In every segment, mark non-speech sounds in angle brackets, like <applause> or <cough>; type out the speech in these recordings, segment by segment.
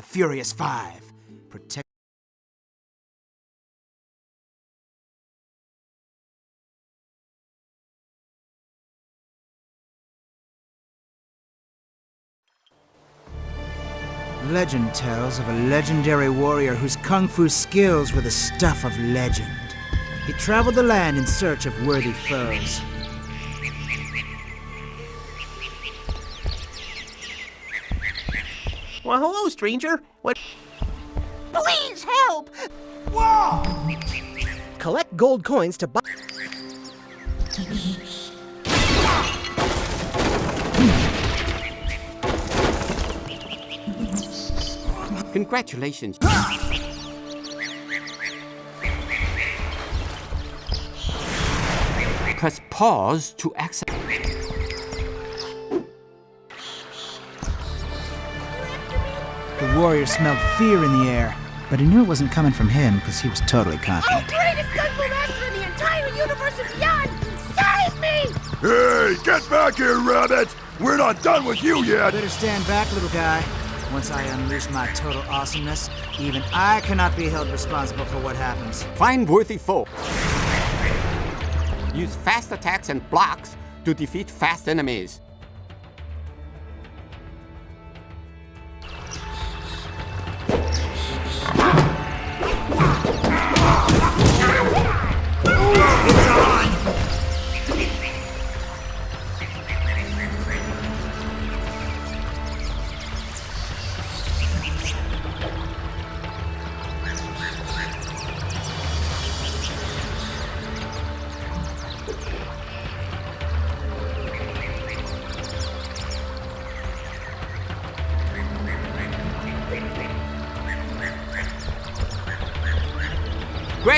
The Furious Five. Protect. Legend tells of a legendary warrior whose kung fu skills were the stuff of legend. He traveled the land in search of worthy foes. Well, hello, stranger. What? Please help! Whoa! Collect gold coins to buy. Congratulations. Press pause to access. Warrior smelled fear in the air, but he knew it wasn't coming from him because he was totally Oh, confident. greatest kung fu master in the entire universe and beyond! Save me! Hey, get back here, rabbit! We're not done with you yet! Better stand back, little guy. Once I unleash my total awesomeness, even I cannot be held responsible for what happens. Find worthy foe. Use fast attacks and blocks to defeat fast enemies.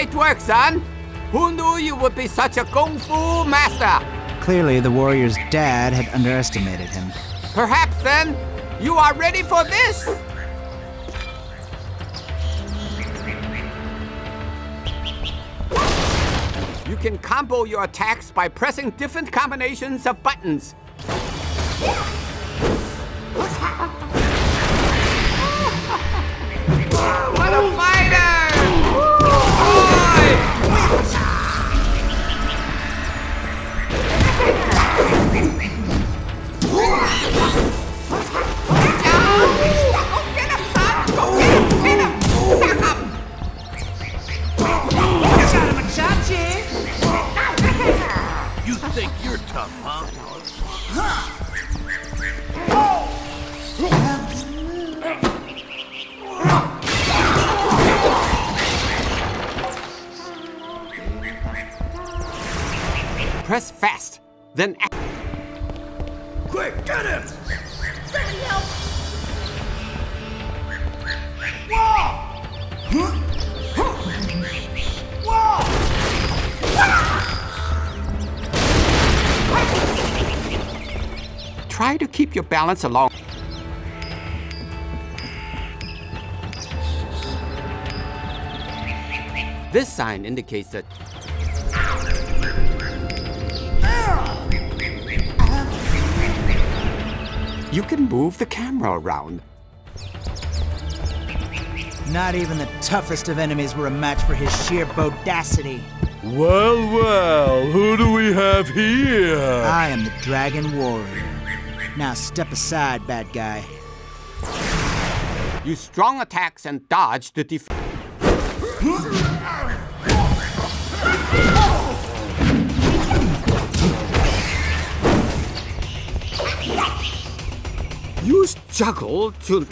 Great work, son! Who knew you would be such a kung fu master? Clearly, the warrior's dad had underestimated him. Perhaps then, you are ready for this? You can combo your attacks by pressing different combinations of buttons. Try to keep your balance along. This sign indicates that you can move the camera around. Not even the toughest of enemies were a match for his sheer bodacity. Well, well, who do we have here? I am the Dragon Warrior. Now step aside, bad guy. Use strong attacks and dodge to defeat. Use juggle to.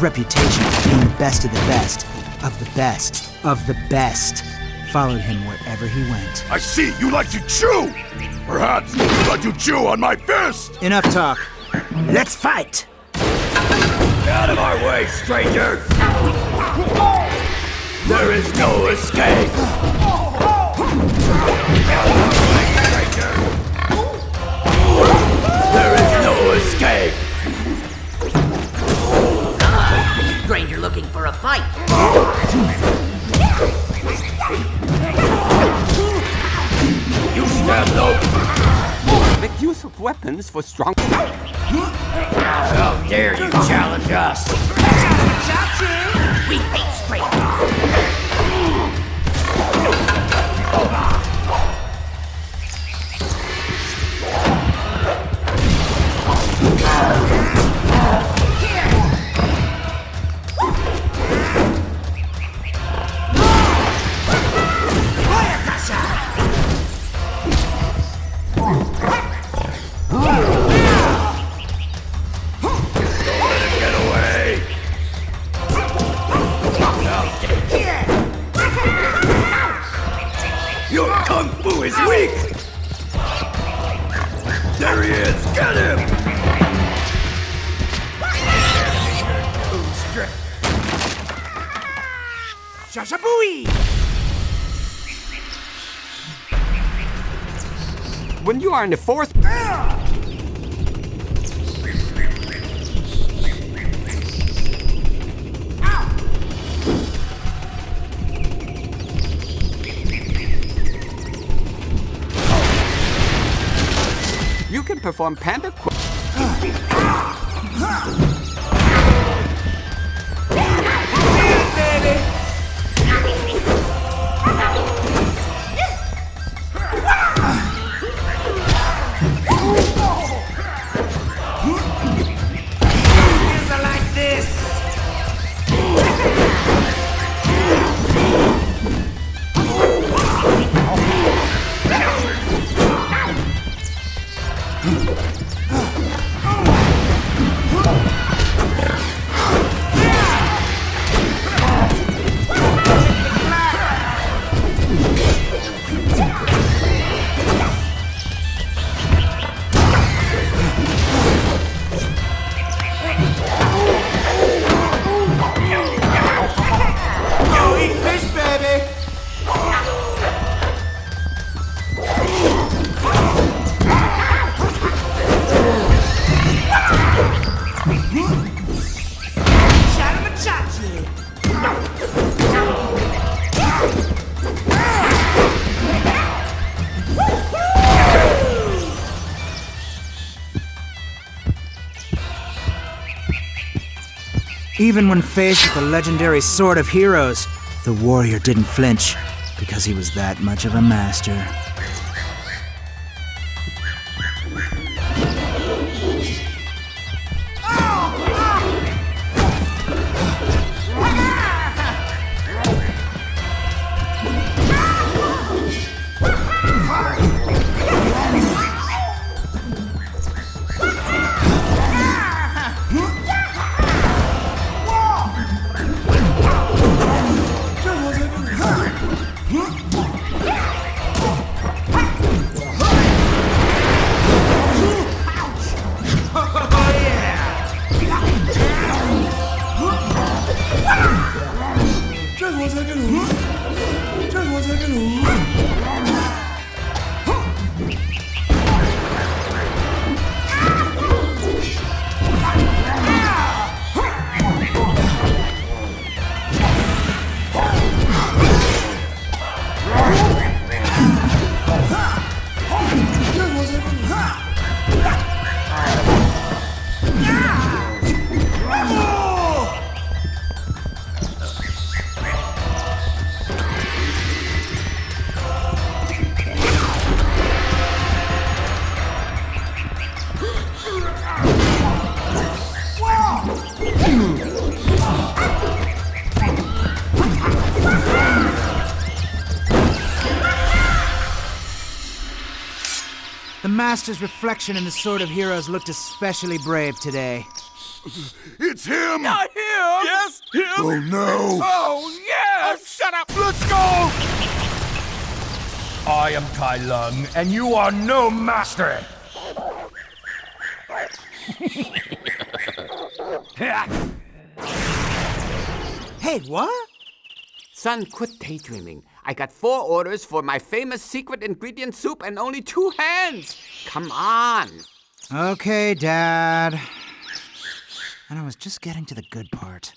Reputation for being the best of the best, of the best, of the best, followed him wherever he went. I see you like to chew! Perhaps you like to chew on my fist! Enough talk. Let's fight! Out of our way, strangers! There is no escape! There is no escape! A fight. You stand no... Make use of weapons for strong. How dare you challenge us! We hate strangers. Your kung fu is weak! There he is! Get him! Shashabui! When you are in the fourth. Ah! Perform panda. <sighs> <laughs> Even when faced with the legendary Sword of Heroes, the warrior didn't flinch because he was that much of a master. Master's reflection in the Sword of Heroes looked especially brave today. It's him! Not him! Yes, him! Oh no! Oh, yes! Oh, shut up! Let's go! I am Kai Lung, and you are no master! <laughs> Hey, what? Son, quit daydreaming. I got four orders for my famous secret ingredient soup and only two hands. Come on. Okay, Dad. And I was just getting to the good part.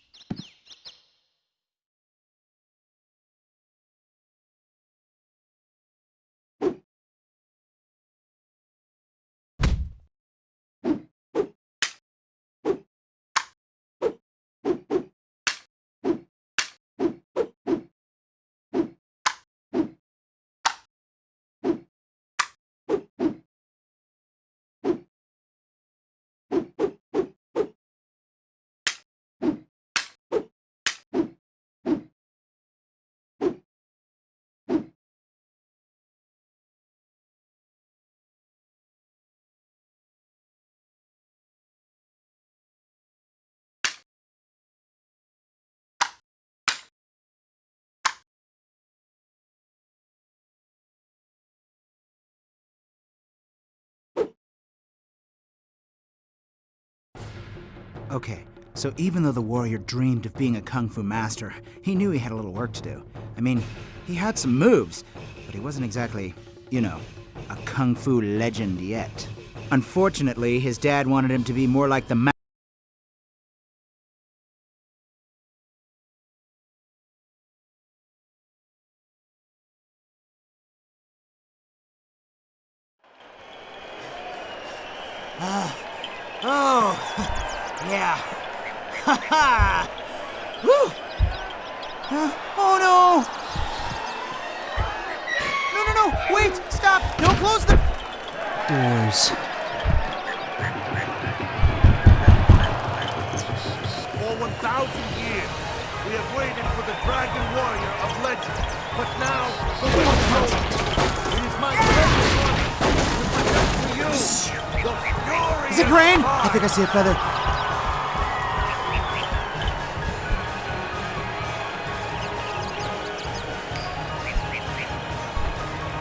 Okay, so even though the warrior dreamed of being a kung fu master, he knew he had a little work to do. I mean, he had some moves, but he wasn't exactly, you know, a kung fu legend yet. Unfortunately, his dad wanted him to be more like the I think I see a feather.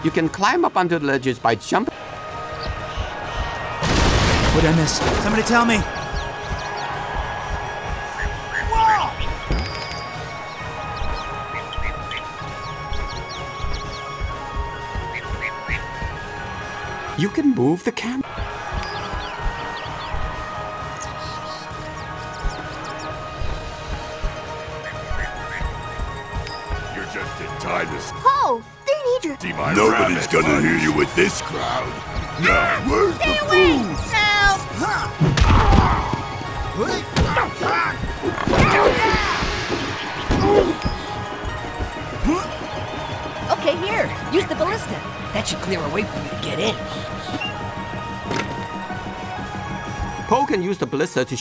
You can climb up onto the ledges by jumping. What did I miss? Somebody tell me. You can move the camera. Just in time to Oh, they need your. see my Nobody's gonna hear you with this crowd. Now, where's Stay the away! food? Now! Okay, here. Use the ballista. That should clear a way for you to get in. Po can use the ballista to.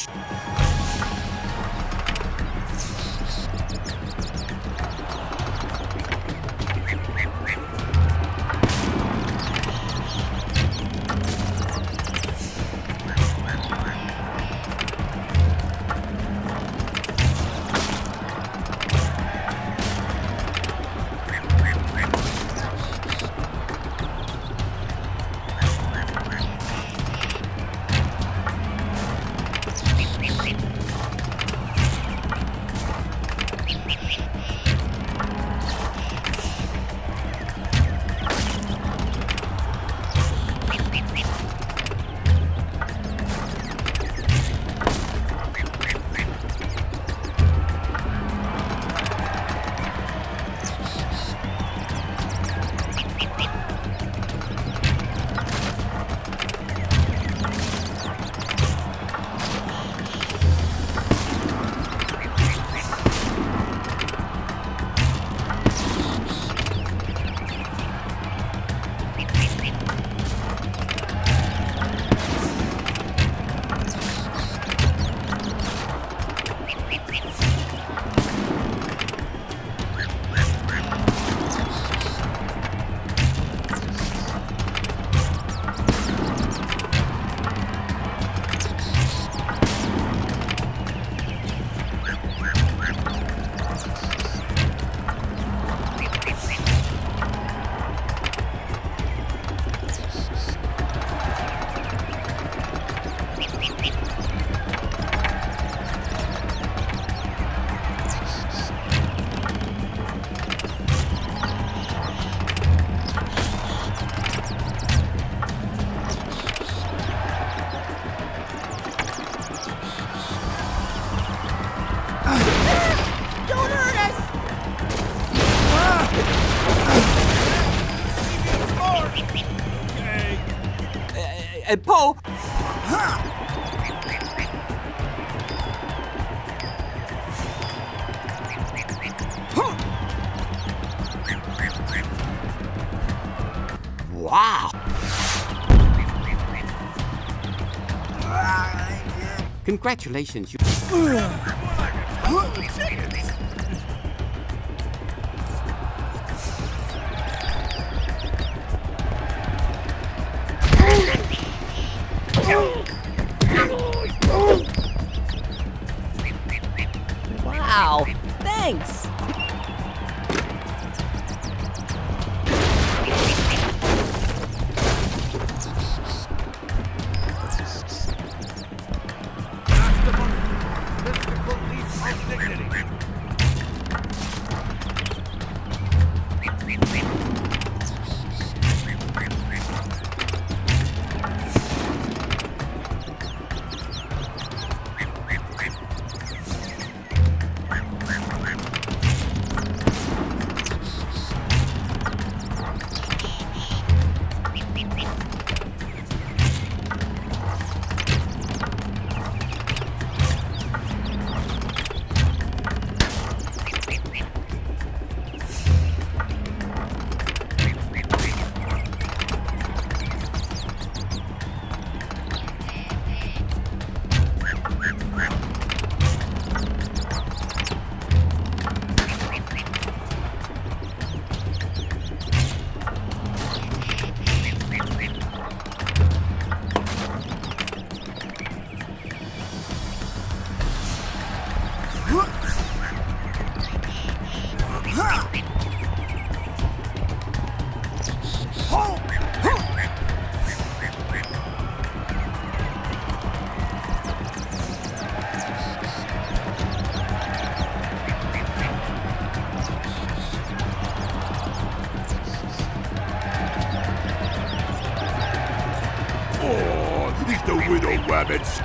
Congratulations, you.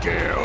Rabbit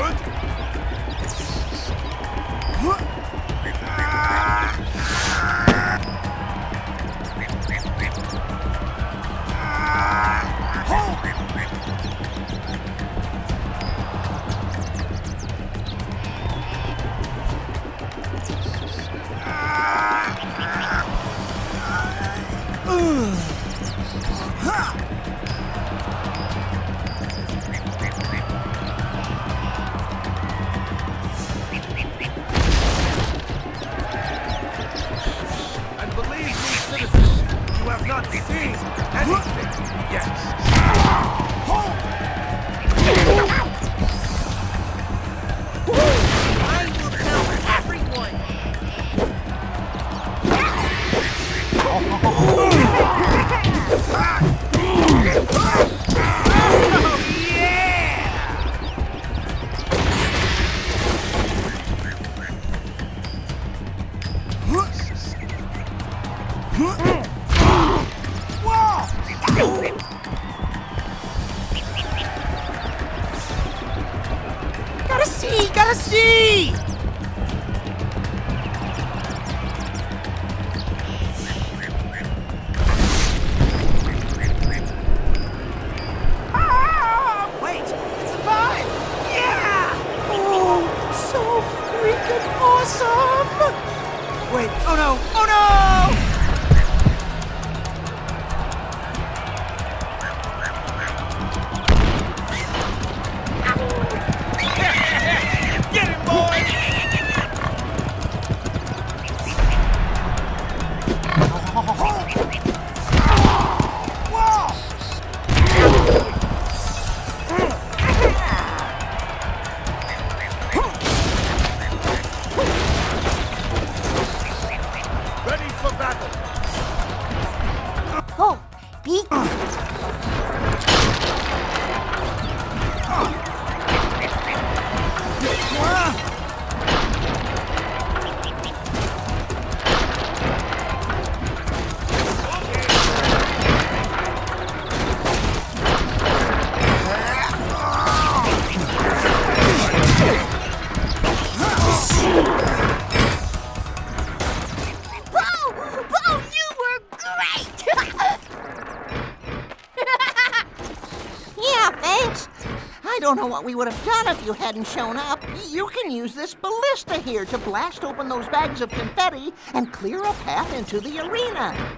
know what we would have done if you hadn't shown up. You can use this ballista here to blast open those bags of confetti and clear a path into the arena.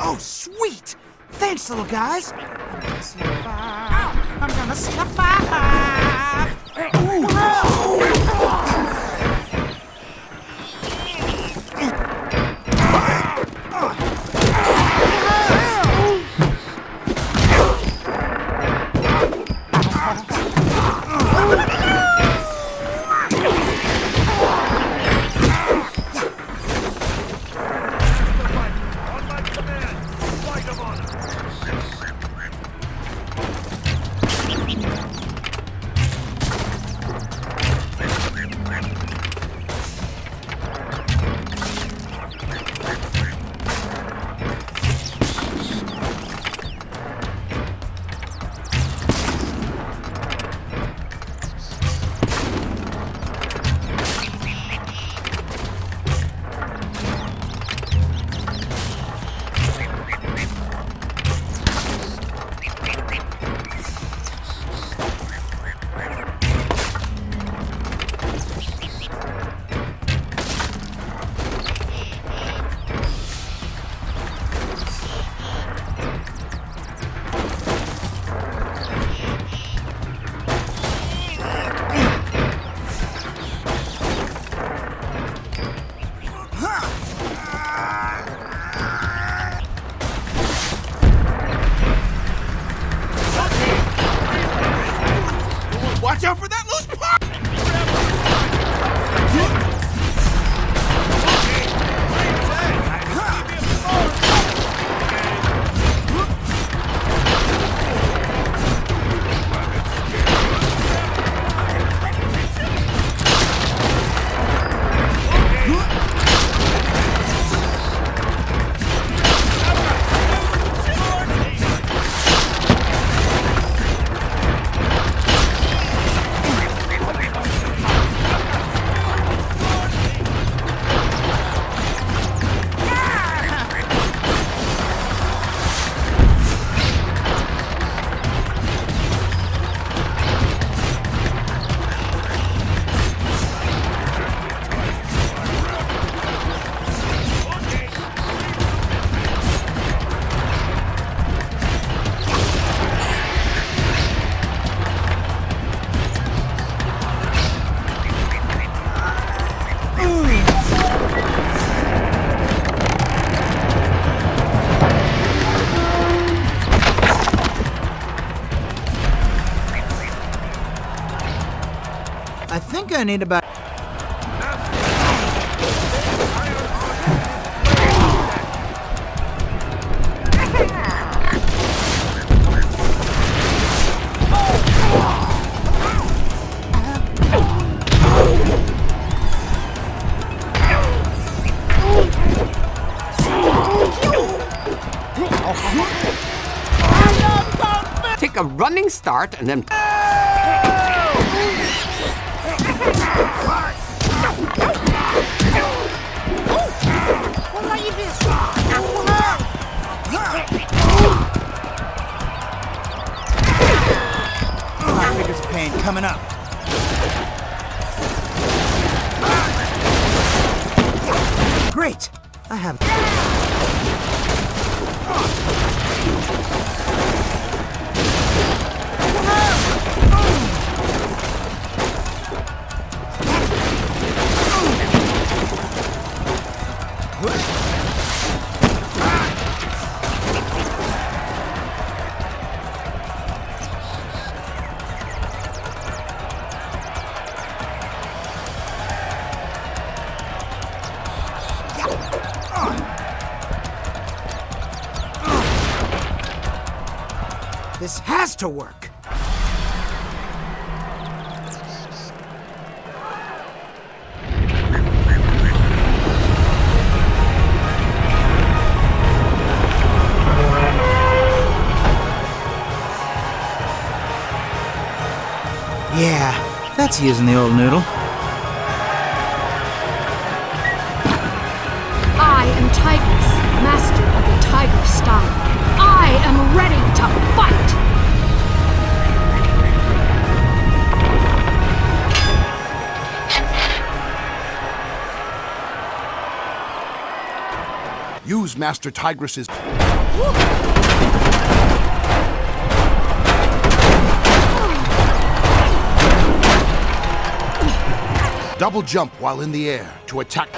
Oh, sweet! Thanks, little guys. I'm gonna survive. I'm gonna survive. I need. Take a running start and then to work. Yeah, that's using the old noodle. Master Tigress's... Double jump while in the air to attack...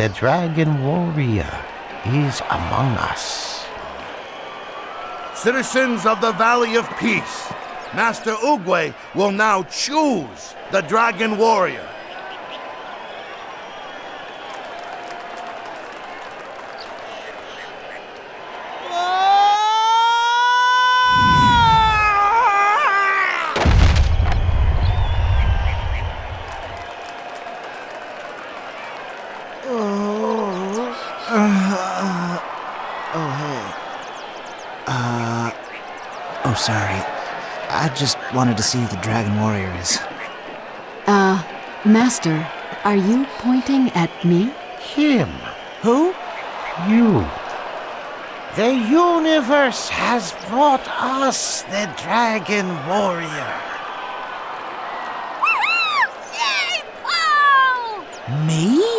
the Dragon Warrior is among us. Citizens of the Valley of Peace, Master Oogway will now choose the Dragon Warrior. Oh, sorry. I just wanted to see who the Dragon Warrior is. Uh, Master, are you pointing at me? Him. Who? You. The universe has brought us the Dragon Warrior. Yay, Po! Me?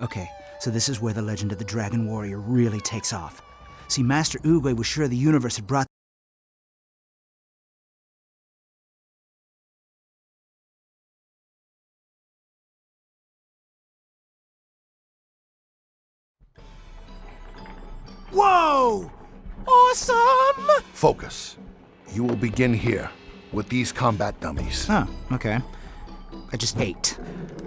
Okay, so this is where the legend of the Dragon Warrior really takes off. See, Master Oogway was sure the universe had brought Whoa! Awesome! Focus. You will begin here with these combat dummies. Oh, okay. I just ate.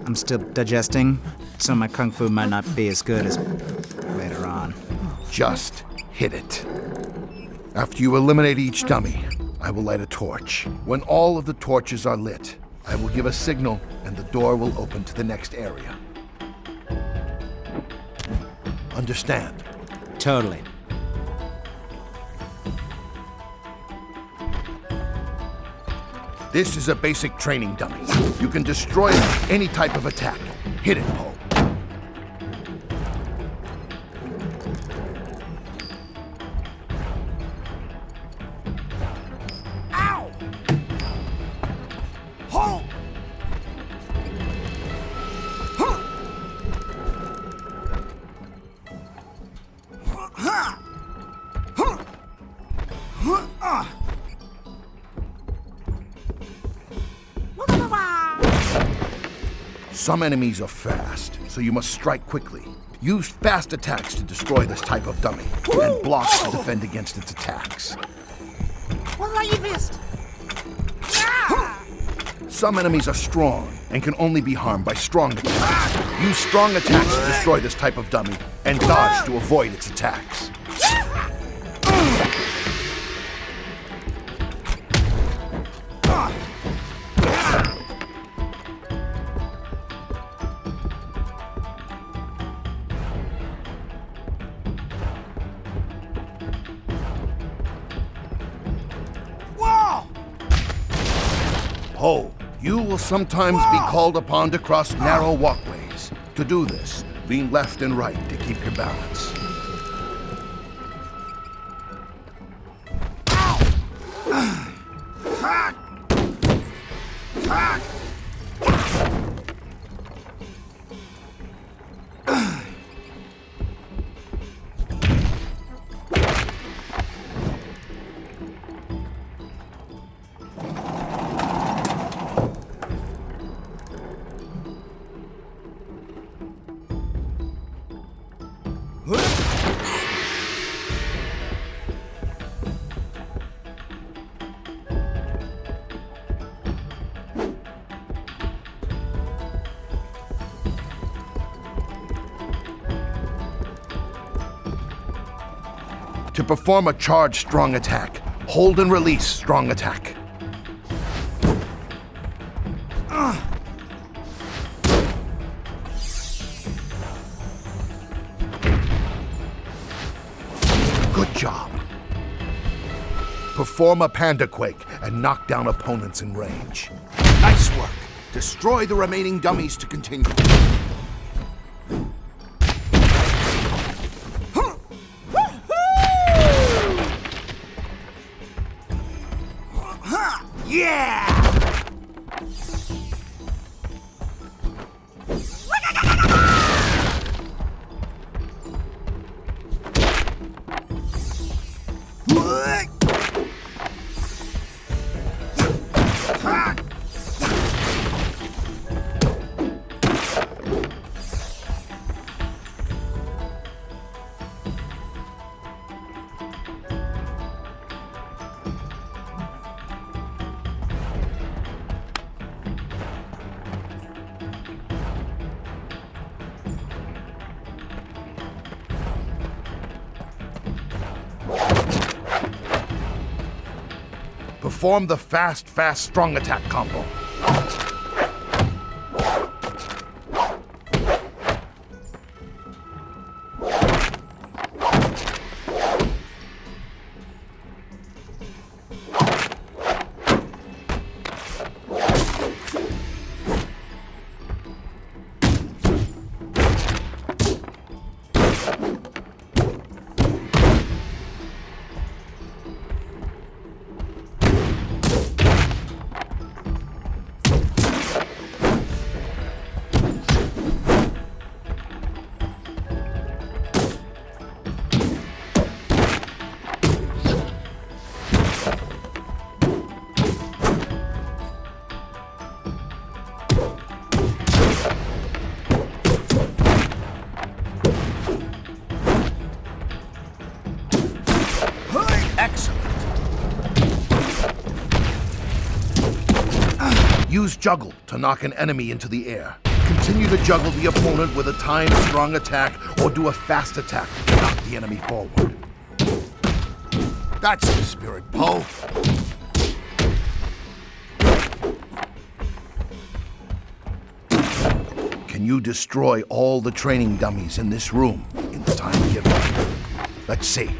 I'm still digesting, so my kung fu might not be as good as later on. Just hit it. After you eliminate each dummy, I will light a torch. When all of the torches are lit, I will give a signal and the door will open to the next area. Understand? Totally. This is a basic training dummy. You can destroy any type of attack. Hit it, Po. Some enemies are fast, so you must strike quickly. Use fast attacks to destroy this type of dummy, and blocks to defend against its attacks. Some enemies are strong and can only be harmed by strong attacks. Use strong attacks to destroy this type of dummy, and dodge to avoid its attacks. Sometimes be called upon to cross narrow walkways. To do this, lean left and right to keep your balance. Perform a charge strong attack, hold and release strong attack. Good job. Perform a panda quake and knock down opponents in range. Nice work. Destroy the remaining dummies to continue. Perform the fast, fast, strong attack combo. Use juggle to knock an enemy into the air. Continue to juggle the opponent with a timed strong attack or do a fast attack to knock the enemy forward. That's the spirit, Po. Can you destroy all the training dummies in this room in the time given? Let's see.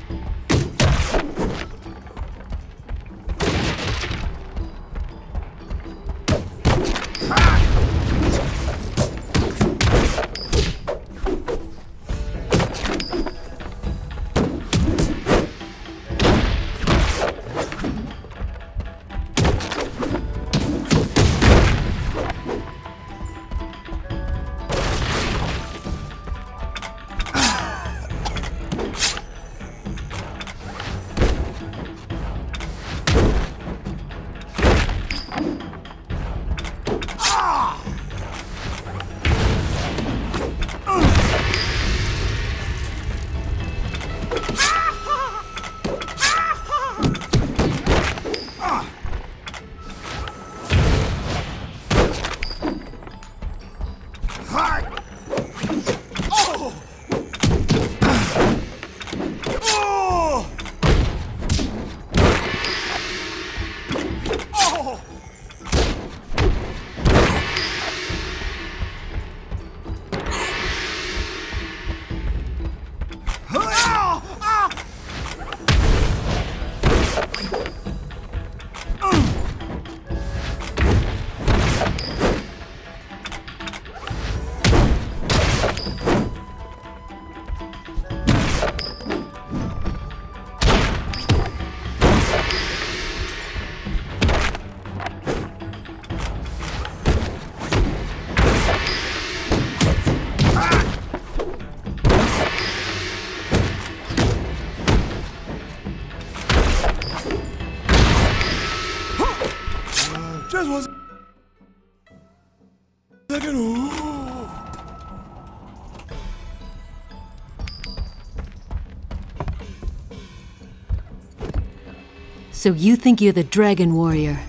So you think you're the Dragon Warrior?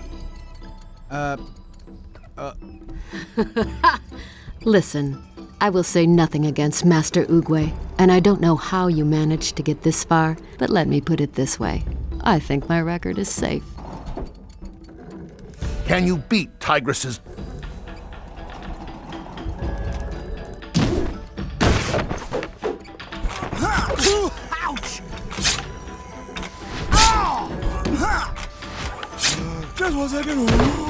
Uh, uh, <laughs> Listen, I will say nothing against Master Oogway, and I don't know how you managed to get this far, but let me put it this way. I think my record is safe. Can you beat Tigress's Just one second. Ooh.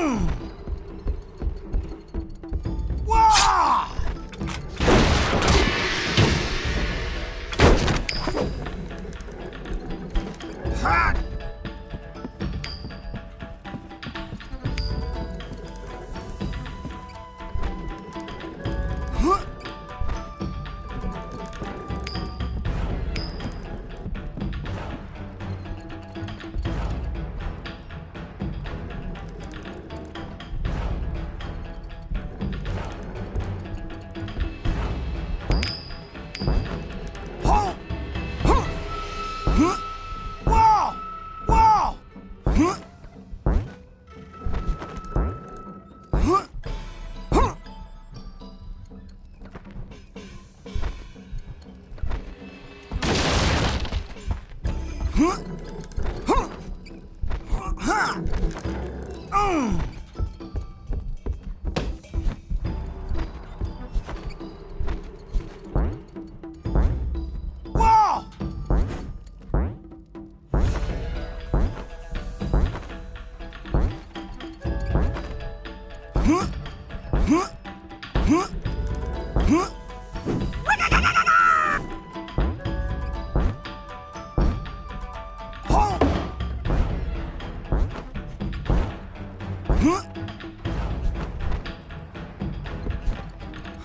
Wah!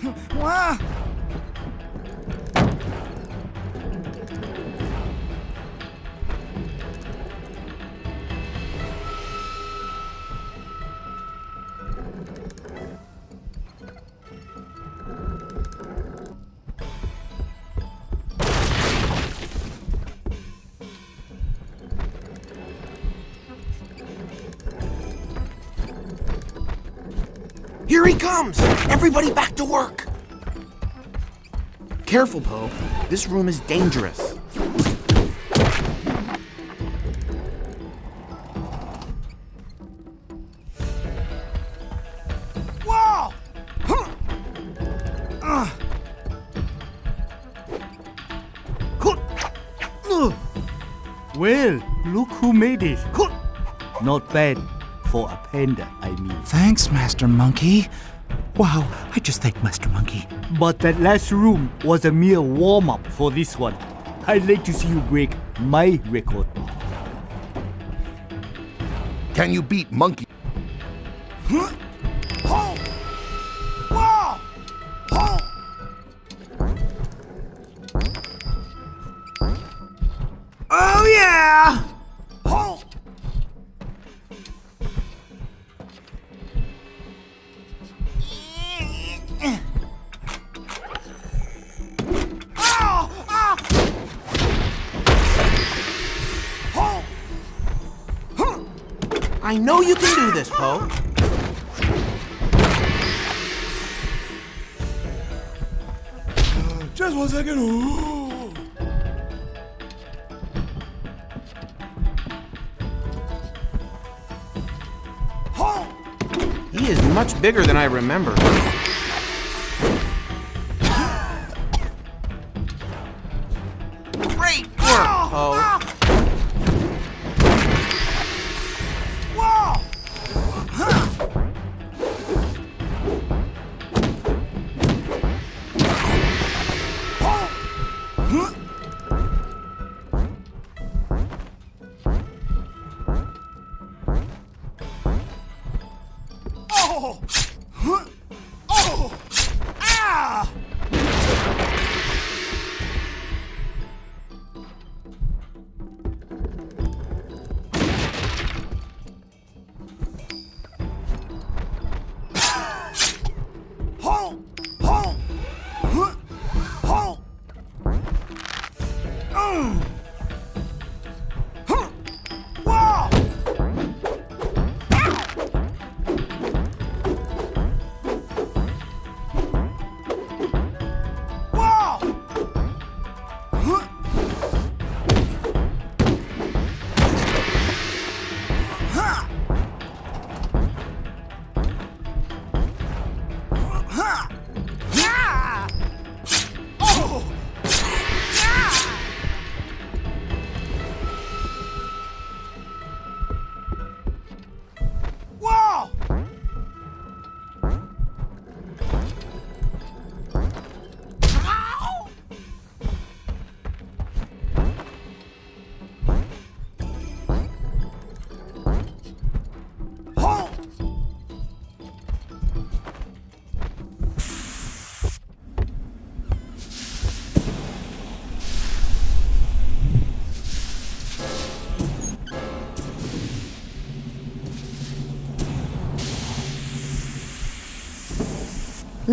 <laughs> Wow. Here comes! Everybody back to work! Careful, Po. This room is dangerous. Whoa! Huh. Uh. Well, look who made it. Not bad for a panda, I mean. Thanks, Master Monkey. Wow, I just thank Master Monkey. But that last room was a mere warm up for this one. I'd like to see you break my record. Can you beat Monkey? You can do this, Po. Just one second. Ooh. He is much bigger than I remember.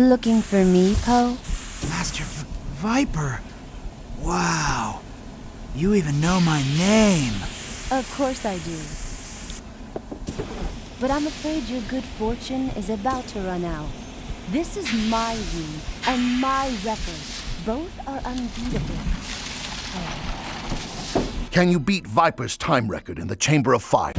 Looking for me, Po? Master V- Viper. Wow. You even know my name. Of course I do. But I'm afraid your good fortune is about to run out. This is my room and my record. Both are unbeatable. Can you beat Viper's time record in the Chamber of Fire?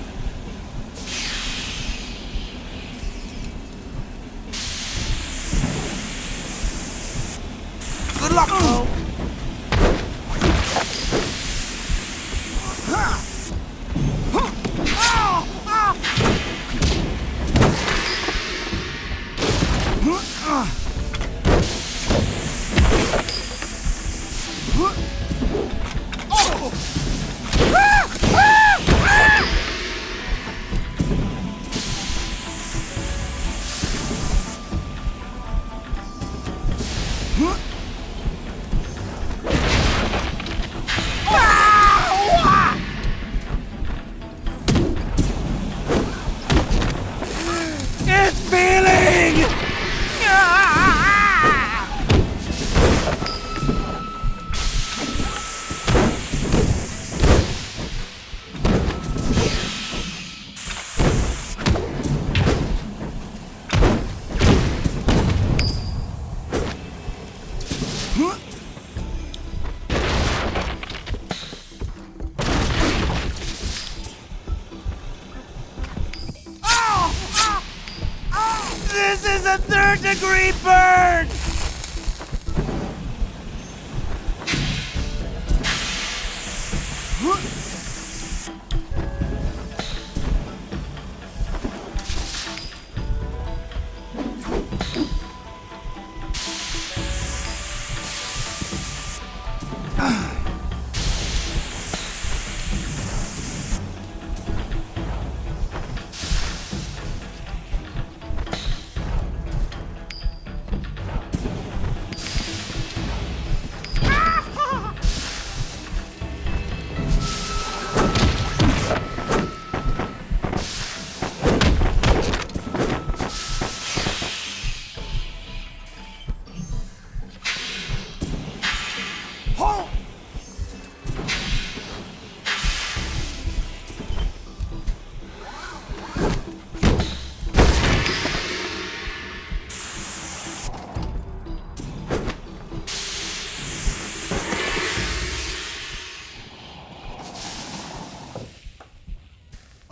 Huh? A third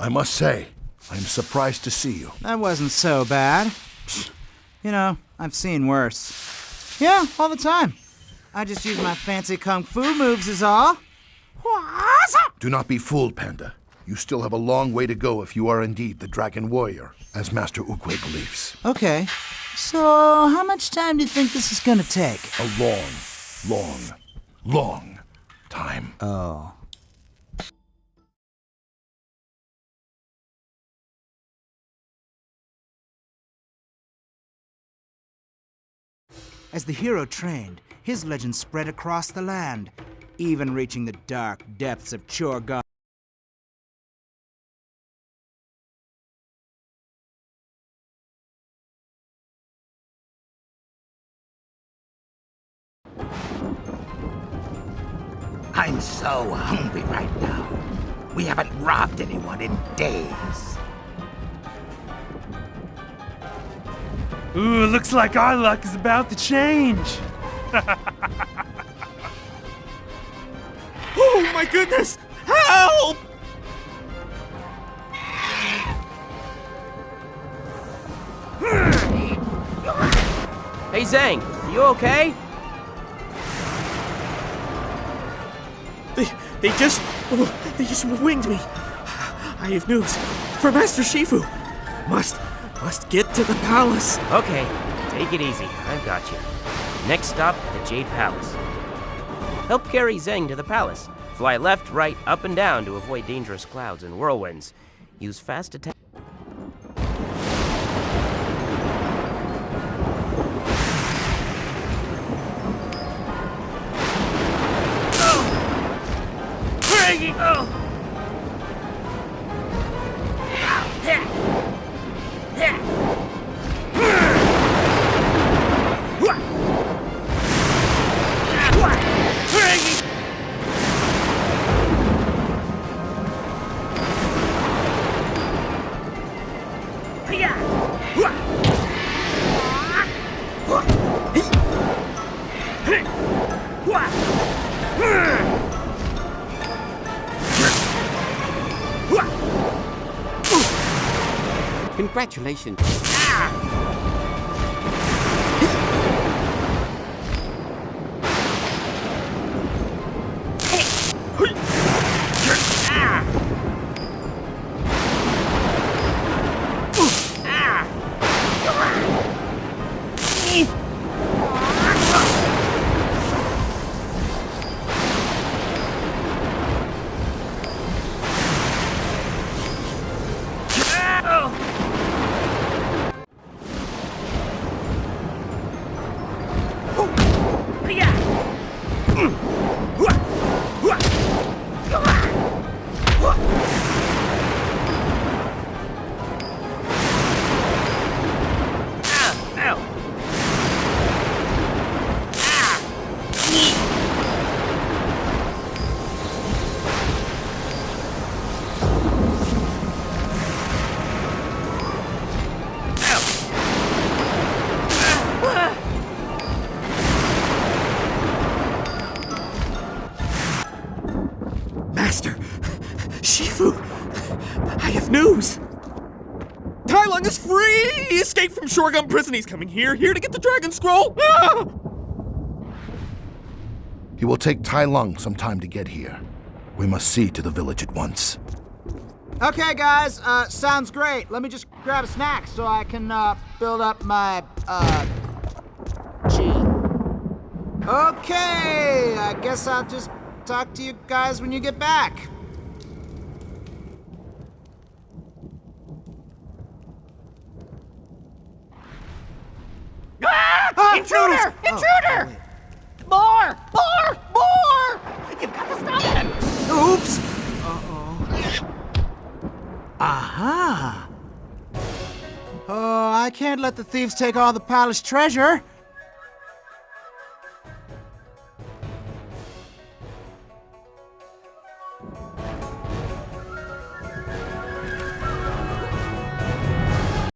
I must say, I'm surprised to see you. That wasn't so bad. You know, I've seen worse. Yeah, all the time. I just use my fancy kung fu moves, is all. Do not be fooled, Panda. You still have a long way to go if you are indeed the Dragon Warrior, as Master Oogway believes. Okay. So, how much time do you think this is gonna take? A long, long, long time. Oh. As the hero trained, his legend spread across the land, even reaching the dark depths of Chorh-Gom. I'm so hungry right now. We haven't robbed anyone in days. Ooh, looks like our luck is about to change. <laughs> oh my goodness! Help! Hey Zeng, you okay? They, they just, they just winged me. I have news for Master Shifu. Must, must get to the palace. Okay, take it easy. I've got you. Next stop, the Jade Palace. Help carry Zeng to the palace. Fly left, right, up, and down to avoid dangerous clouds and whirlwinds. Use fast attack. Congratulations. Prison. He's coming here, here to get the dragon scroll. Ah! He will take Tai Lung some time to get here. We must see to the village at once. Okay, guys, uh, sounds great. Let me just grab a snack so I can, uh, build up my, uh, chi. Okay, I guess I'll just talk to you guys when you get back. Ah! Intruder! Intruder! More! More! More! You've got to stop it! Oops! Uh-oh. Aha! Oh, I can't let the thieves take all the palace treasure.